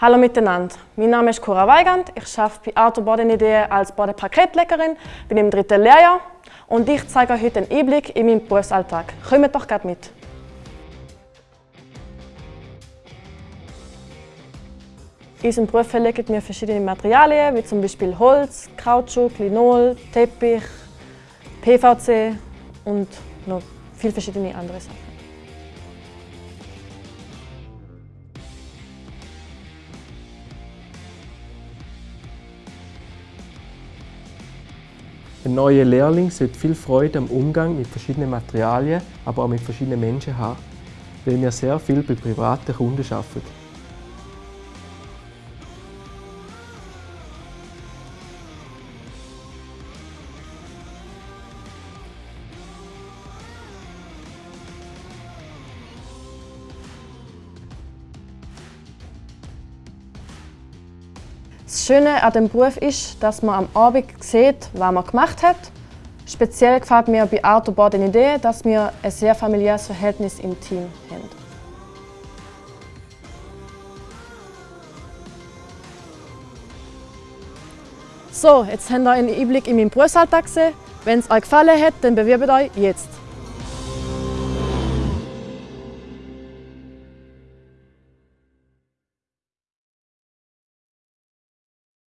Hallo miteinander, mein Name ist Cora Weigand, ich arbeite bei Auto Bodenidee als Bodepaketleckerin, bin im dritten Lehrjahr und ich zeige euch heute einen Einblick in meinen Berufsalltag. Kommt doch gerade mit! In unserem Beruf verlegen wir verschiedene Materialien, wie zum Beispiel Holz, Kautschuk, Linol, Teppich, PVC und noch viele verschiedene andere Sachen. Ein neuer Lehrling sollte viel Freude am Umgang mit verschiedenen Materialien, aber auch mit verschiedenen Menschen haben, weil wir sehr viel bei privaten Kunden arbeiten. Das Schöne an dem Beruf ist, dass man am Abend sieht, was man gemacht hat. Speziell gefällt mir bei Autobahn die Idee, dass wir ein sehr familiäres Verhältnis im Team haben. So, jetzt habt ihr einen Einblick in meinen Berufsalltag gesehen. Wenn es euch gefallen hat, dann bewerbt euch jetzt.